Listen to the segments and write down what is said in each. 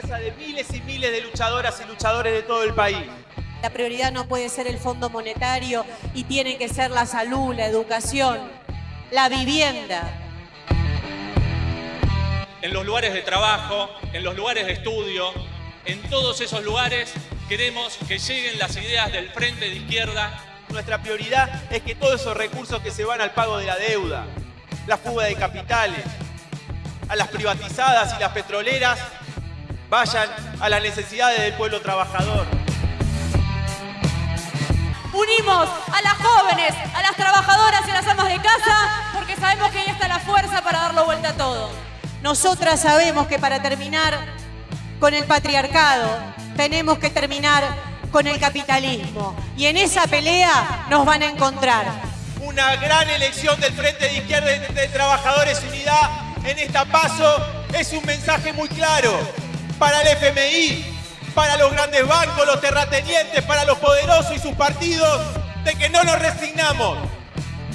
fuerza de miles y miles de luchadoras y luchadores de todo el país. La prioridad no puede ser el fondo monetario y tiene que ser la salud, la educación, la vivienda. En los lugares de trabajo, en los lugares de estudio, en todos esos lugares queremos que lleguen las ideas del Frente de Izquierda. Nuestra prioridad es que todos esos recursos que se van al pago de la deuda, la fuga de capitales, a las privatizadas y las petroleras, vayan a las necesidades del pueblo trabajador. Unimos a las jóvenes, a las trabajadoras y a las amas de casa, porque sabemos que ahí está la fuerza para darlo vuelta a todo. Nosotras sabemos que para terminar con el patriarcado tenemos que terminar con el capitalismo. Y en esa pelea nos van a encontrar. Una gran elección del Frente de Izquierda de Trabajadores Unidad en esta paso es un mensaje muy claro para el FMI, para los grandes bancos, los terratenientes, para los poderosos y sus partidos, de que no nos resignamos.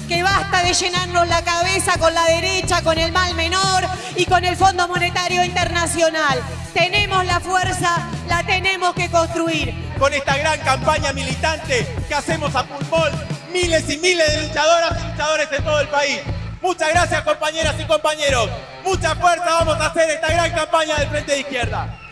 Que basta de llenarnos la cabeza con la derecha, con el mal menor y con el Fondo Monetario Internacional. Tenemos la fuerza, la tenemos que construir. Con esta gran campaña militante que hacemos a pulmón, miles y miles de luchadoras y luchadores de todo el país. Muchas gracias compañeras y compañeros. Mucha fuerza vamos a hacer esta gran campaña del Frente de Izquierda.